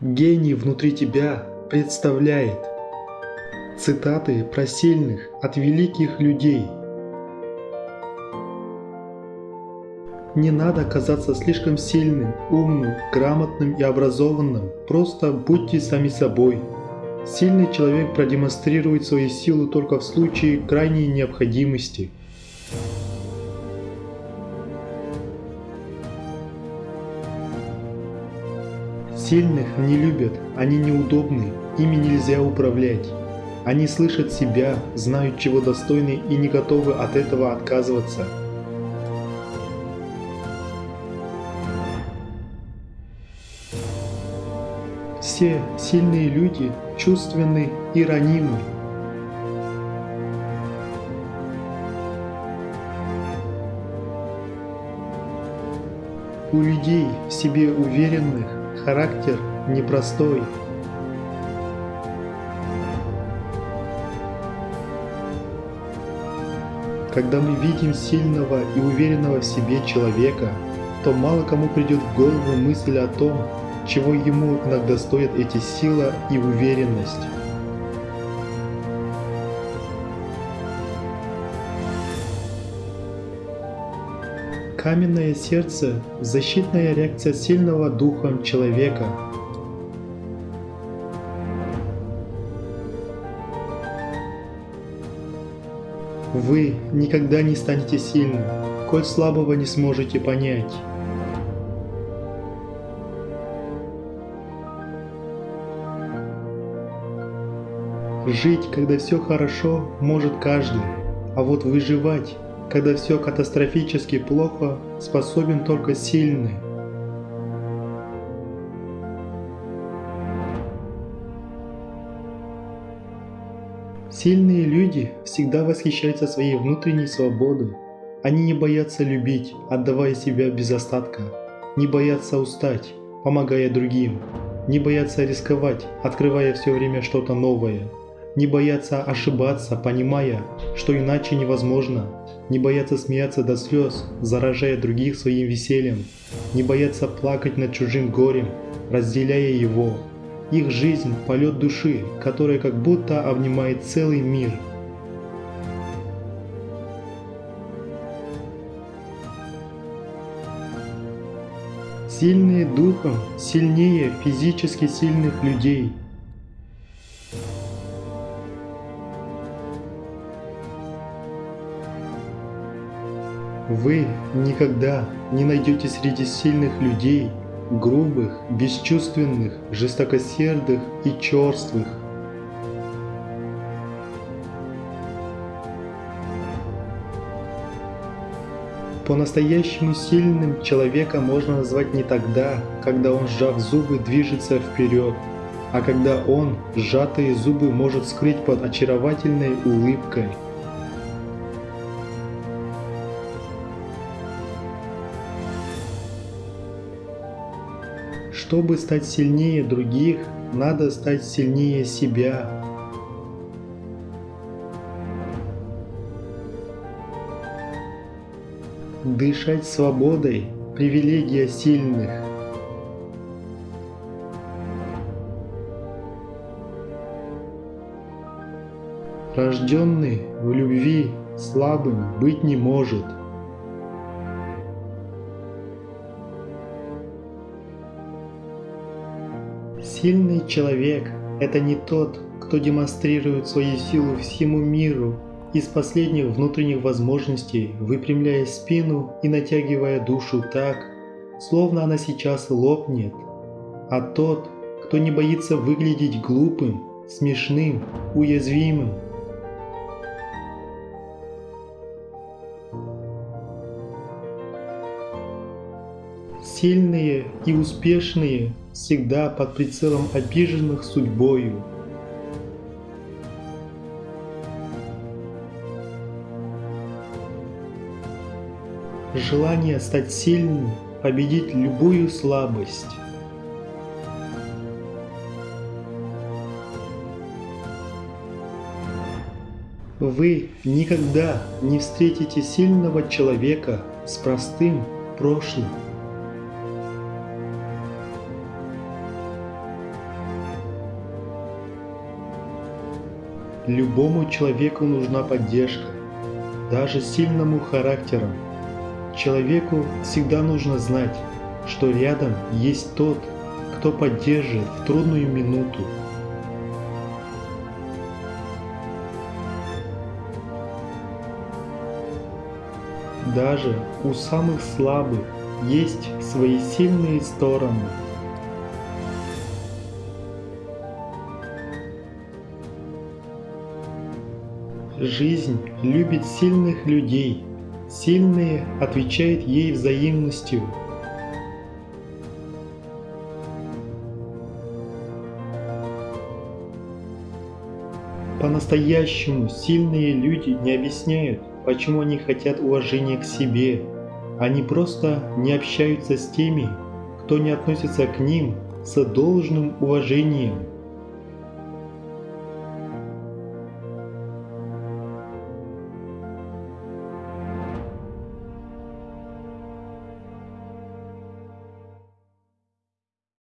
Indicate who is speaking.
Speaker 1: Гений внутри тебя представляет. Цитаты про сильных от великих людей. Не надо казаться слишком сильным, умным, грамотным и образованным. Просто будьте сами собой. Сильный человек продемонстрирует свою силу только в случае крайней необходимости. Сильных не любят, они неудобны, ими нельзя управлять. Они слышат себя, знают чего достойны и не готовы от этого отказываться. Все сильные люди чувственны и ранимы. У людей в себе уверенных характер непростой. Когда мы видим сильного и уверенного в себе человека, то мало кому придет в голову мысль о том, чего ему иногда стоят эти сила и уверенность. Каменное сердце – защитная реакция сильного духом человека. Вы никогда не станете сильным, коль слабого не сможете понять. Жить, когда все хорошо, может каждый, а вот выживать когда все катастрофически плохо, способен только сильный. Сильные люди всегда восхищаются своей внутренней свободой. Они не боятся любить, отдавая себя без остатка, не боятся устать, помогая другим, не боятся рисковать, открывая все время что-то новое, не боятся ошибаться, понимая, что иначе невозможно, не боятся смеяться до слез, заражая других своим весельем, не боятся плакать над чужим горем, разделяя его. Их жизнь – полет души, которая как будто обнимает целый мир. Сильные духом сильнее физически сильных людей – Вы никогда не найдете среди сильных людей грубых, бесчувственных, жестокосердых и черствых. По-настоящему сильным человека можно назвать не тогда, когда он, сжав зубы, движется вперед, а когда он, сжатые зубы, может скрыть под очаровательной улыбкой – Чтобы стать сильнее других, надо стать сильнее себя. Дышать свободой – привилегия сильных. Рожденный в любви слабым быть не может – Сильный человек – это не тот, кто демонстрирует свою силу всему миру из последних внутренних возможностей, выпрямляя спину и натягивая душу так, словно она сейчас лопнет, а тот, кто не боится выглядеть глупым, смешным, уязвимым. Сильные и успешные всегда под прицелом обиженных судьбою. Желание стать сильным, победить любую слабость. Вы никогда не встретите сильного человека с простым прошлым. Любому человеку нужна поддержка, даже сильному характером. Человеку всегда нужно знать, что рядом есть тот, кто поддержит в трудную минуту. Даже у самых слабых есть свои сильные стороны. Жизнь любит сильных людей. Сильные отвечают ей взаимностью. По-настоящему сильные люди не объясняют, почему они хотят уважения к себе. Они просто не общаются с теми, кто не относится к ним с должным уважением.